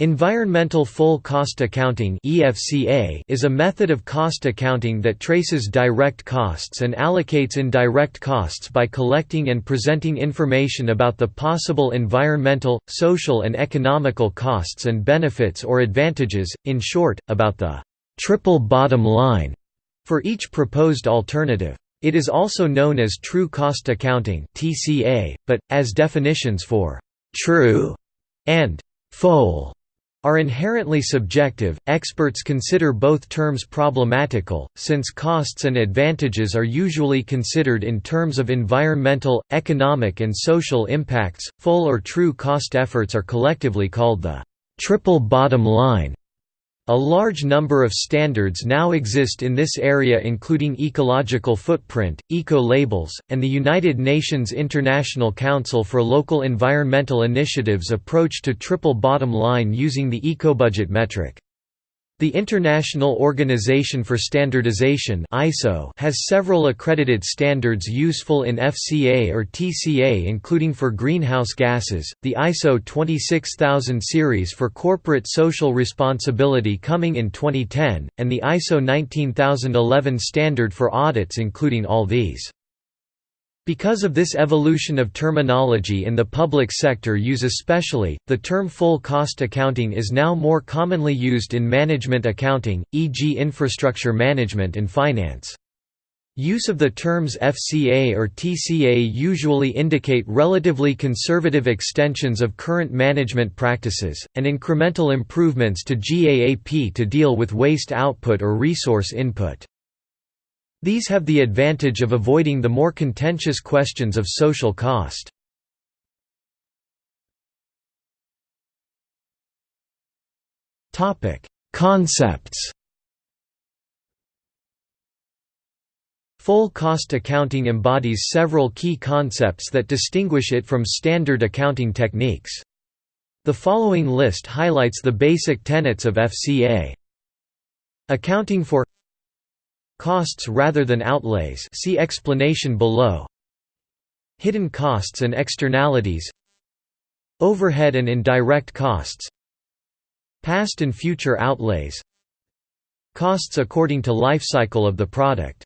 Environmental Full Cost Accounting is a method of cost accounting that traces direct costs and allocates indirect costs by collecting and presenting information about the possible environmental, social and economical costs and benefits or advantages, in short, about the «triple bottom line» for each proposed alternative. It is also known as true cost accounting but, as definitions for «true» and «full» are inherently subjective. Experts consider both terms problematical, since costs and advantages are usually considered in terms of environmental, economic, and social impacts. Full or true cost efforts are collectively called the triple bottom line. A large number of standards now exist in this area including ecological footprint, eco-labels, and the United Nations International Council for Local Environmental Initiatives approach to triple bottom line using the ecobudget metric. The International Organization for Standardization (ISO) has several accredited standards useful in FCA or TCA including for greenhouse gases, the ISO 26000 series for corporate social responsibility coming in 2010, and the ISO 19011 standard for audits including all these. Because of this evolution of terminology in the public sector use especially, the term full cost accounting is now more commonly used in management accounting, e.g. infrastructure management and finance. Use of the terms FCA or TCA usually indicate relatively conservative extensions of current management practices, and incremental improvements to GAAP to deal with waste output or resource input. These have the advantage of avoiding the more contentious questions of social cost. Concepts Full cost accounting embodies several key concepts that distinguish it from standard accounting techniques. The following list highlights the basic tenets of FCA. Accounting for Costs rather than outlays. See explanation below. Hidden costs and externalities. Overhead and indirect costs. Past and future outlays. Costs according to life cycle of the product.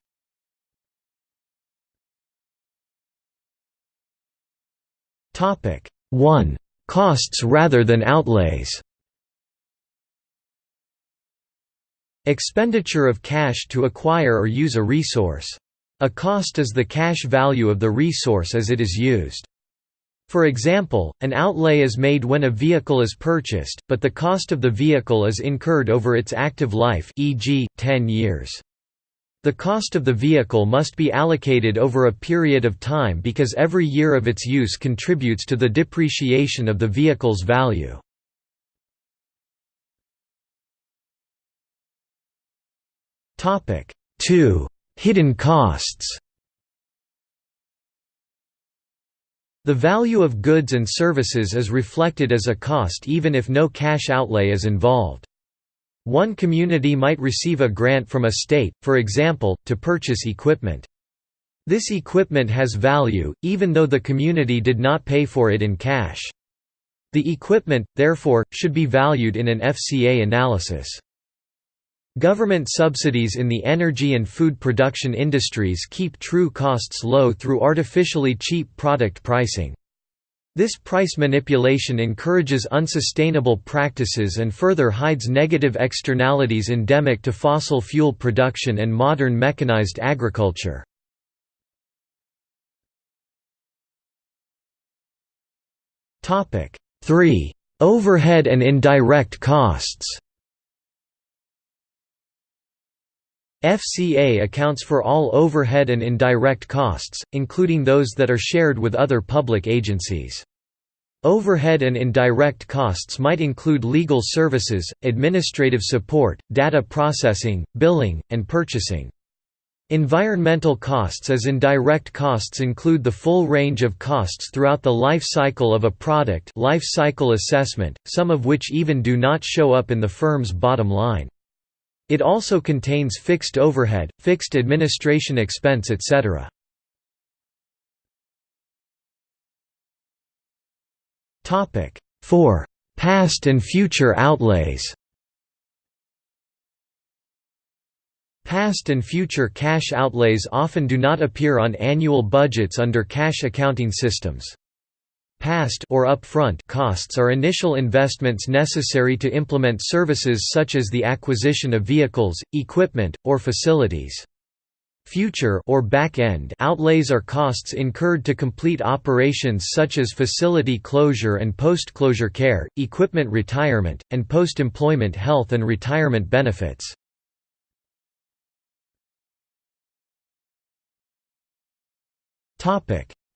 Topic 1. Costs rather than outlays Expenditure of cash to acquire or use a resource. A cost is the cash value of the resource as it is used. For example, an outlay is made when a vehicle is purchased, but the cost of the vehicle is incurred over its active life e.g., 10 years. The cost of the vehicle must be allocated over a period of time because every year of its use contributes to the depreciation of the vehicle's value. Topic 2. Hidden costs The value of goods and services is reflected as a cost even if no cash outlay is involved. One community might receive a grant from a state, for example, to purchase equipment. This equipment has value, even though the community did not pay for it in cash. The equipment, therefore, should be valued in an FCA analysis. Government subsidies in the energy and food production industries keep true costs low through artificially cheap product pricing. This price manipulation encourages unsustainable practices and further hides negative externalities endemic to fossil fuel production and modern mechanized agriculture. Topic 3. Overhead and indirect costs FCA accounts for all overhead and indirect costs, including those that are shared with other public agencies. Overhead and indirect costs might include legal services, administrative support, data processing, billing, and purchasing. Environmental costs as indirect costs include the full range of costs throughout the life cycle of a product life cycle assessment, some of which even do not show up in the firm's bottom line. It also contains fixed overhead, fixed administration expense etc. Topic 4. Past and future outlays Past and future cash outlays often do not appear on annual budgets under cash accounting systems. Past or upfront costs are initial investments necessary to implement services such as the acquisition of vehicles, equipment, or facilities. Future or back-end outlays are costs incurred to complete operations such as facility closure and post-closure care, equipment retirement, and post-employment health and retirement benefits.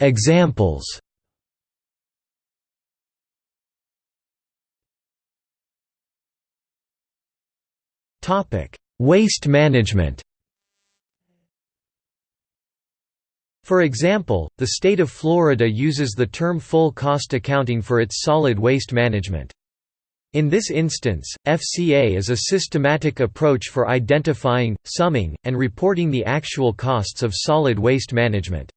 Examples. Topic: Waste management. For example, the state of Florida uses the term full cost accounting for its solid waste management. In this instance, FCA is a systematic approach for identifying, summing, and reporting the actual costs of solid waste management.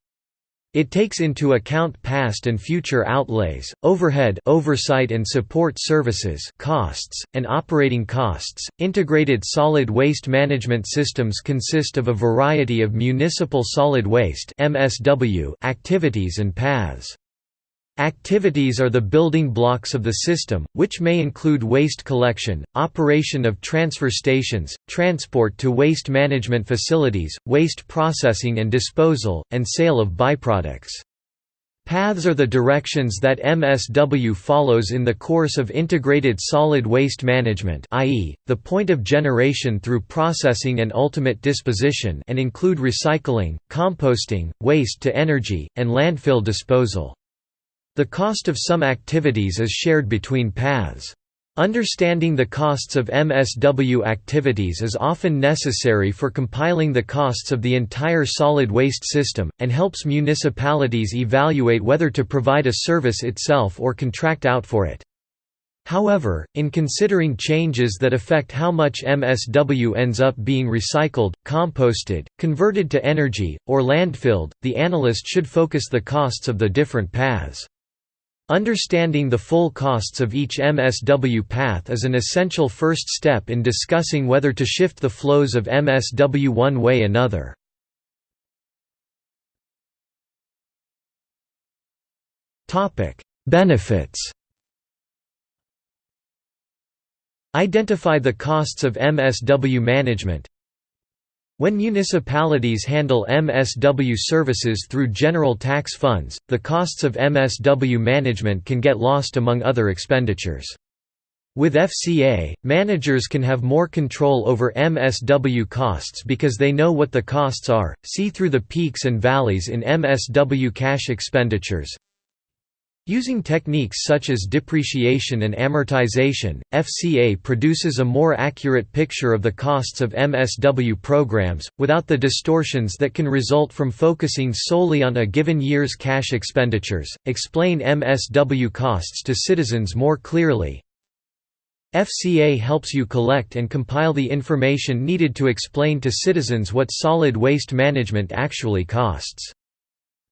It takes into account past and future outlays, overhead oversight and support services costs, and operating costs. Integrated solid waste management systems consist of a variety of municipal solid waste (MSW) activities and paths. Activities are the building blocks of the system, which may include waste collection, operation of transfer stations, transport to waste management facilities, waste processing and disposal, and sale of byproducts. Paths are the directions that MSW follows in the course of integrated solid waste management i.e., the point of generation through processing and ultimate disposition and include recycling, composting, waste to energy, and landfill disposal. The cost of some activities is shared between paths. Understanding the costs of MSW activities is often necessary for compiling the costs of the entire solid waste system, and helps municipalities evaluate whether to provide a service itself or contract out for it. However, in considering changes that affect how much MSW ends up being recycled, composted, converted to energy, or landfilled, the analyst should focus the costs of the different paths. Understanding the full costs of each MSW path is an essential first step in discussing whether to shift the flows of MSW one way another. Benefits Identify the costs of MSW management when municipalities handle MSW services through general tax funds, the costs of MSW management can get lost among other expenditures. With FCA, managers can have more control over MSW costs because they know what the costs are, see through the peaks and valleys in MSW cash expenditures, Using techniques such as depreciation and amortization, FCA produces a more accurate picture of the costs of MSW programs, without the distortions that can result from focusing solely on a given year's cash expenditures. Explain MSW costs to citizens more clearly. FCA helps you collect and compile the information needed to explain to citizens what solid waste management actually costs.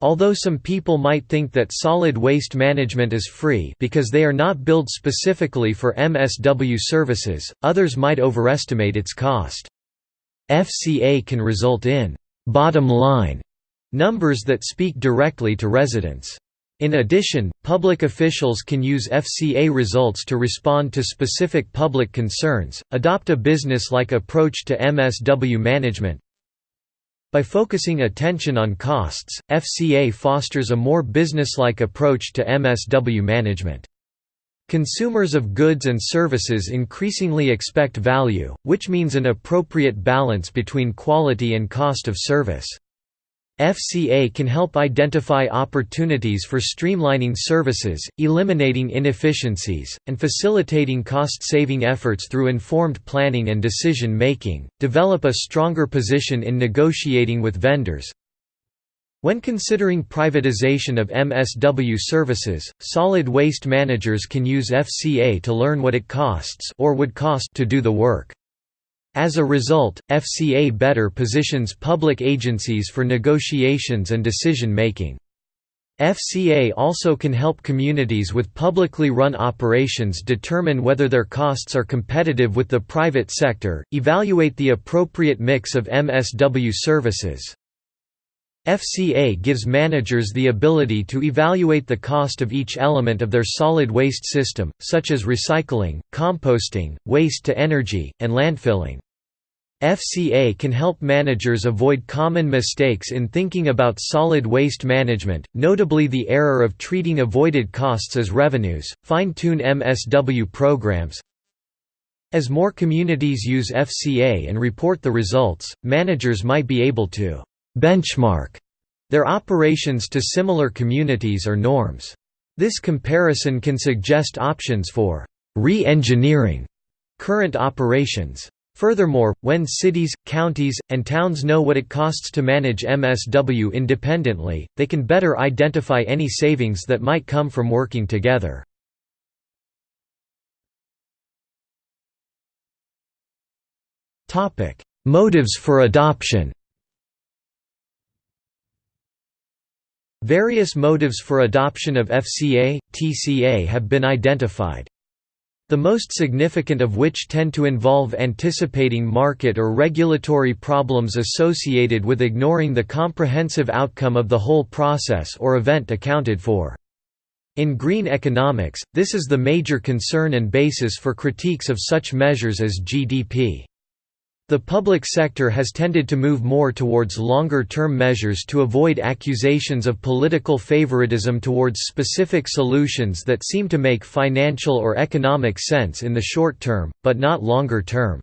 Although some people might think that solid waste management is free because they are not billed specifically for MSW services, others might overestimate its cost. FCA can result in «bottom line» numbers that speak directly to residents. In addition, public officials can use FCA results to respond to specific public concerns, adopt a business-like approach to MSW management, by focusing attention on costs, FCA fosters a more businesslike approach to MSW management. Consumers of goods and services increasingly expect value, which means an appropriate balance between quality and cost of service. FCA can help identify opportunities for streamlining services, eliminating inefficiencies, and facilitating cost-saving efforts through informed planning and decision-making, develop a stronger position in negotiating with vendors. When considering privatization of MSW services, solid waste managers can use FCA to learn what it costs or would cost to do the work. As a result, FCA better positions public agencies for negotiations and decision-making. FCA also can help communities with publicly run operations determine whether their costs are competitive with the private sector, evaluate the appropriate mix of MSW services. FCA gives managers the ability to evaluate the cost of each element of their solid waste system, such as recycling, composting, waste to energy, and landfilling. FCA can help managers avoid common mistakes in thinking about solid waste management, notably the error of treating avoided costs as revenues, fine-tune MSW programs. As more communities use FCA and report the results, managers might be able to «benchmark» their operations to similar communities or norms. This comparison can suggest options for «re-engineering» current operations. Furthermore, when cities, counties, and towns know what it costs to manage MSW independently, they can better identify any savings that might come from working together. Motives for adoption Various motives for adoption of FCA, TCA have been identified. The most significant of which tend to involve anticipating market or regulatory problems associated with ignoring the comprehensive outcome of the whole process or event accounted for. In green economics, this is the major concern and basis for critiques of such measures as GDP. The public sector has tended to move more towards longer-term measures to avoid accusations of political favoritism towards specific solutions that seem to make financial or economic sense in the short term, but not longer term.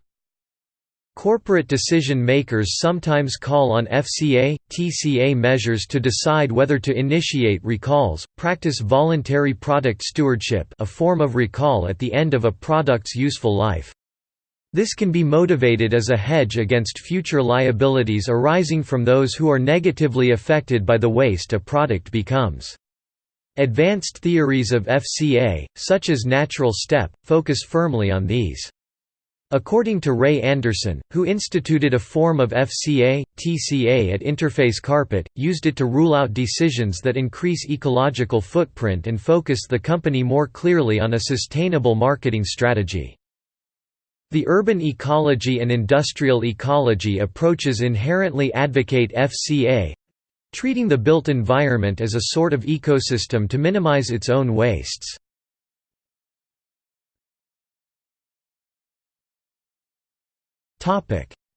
Corporate decision makers sometimes call on FCA, TCA measures to decide whether to initiate recalls, practice voluntary product stewardship a form of recall at the end of a product's useful life. This can be motivated as a hedge against future liabilities arising from those who are negatively affected by the waste a product becomes. Advanced theories of FCA, such as natural step, focus firmly on these. According to Ray Anderson, who instituted a form of FCA, TCA at Interface Carpet, used it to rule out decisions that increase ecological footprint and focus the company more clearly on a sustainable marketing strategy. The urban ecology and industrial ecology approaches inherently advocate FCA treating the built environment as a sort of ecosystem to minimize its own wastes.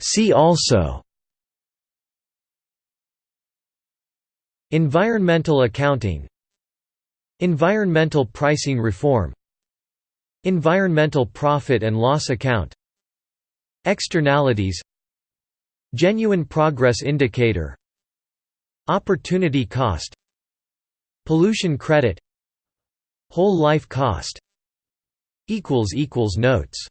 See also Environmental accounting Environmental pricing reform Environmental profit and loss account. Externalities. Genuine progress indicator. Opportunity cost. Pollution credit. Whole life cost. Notes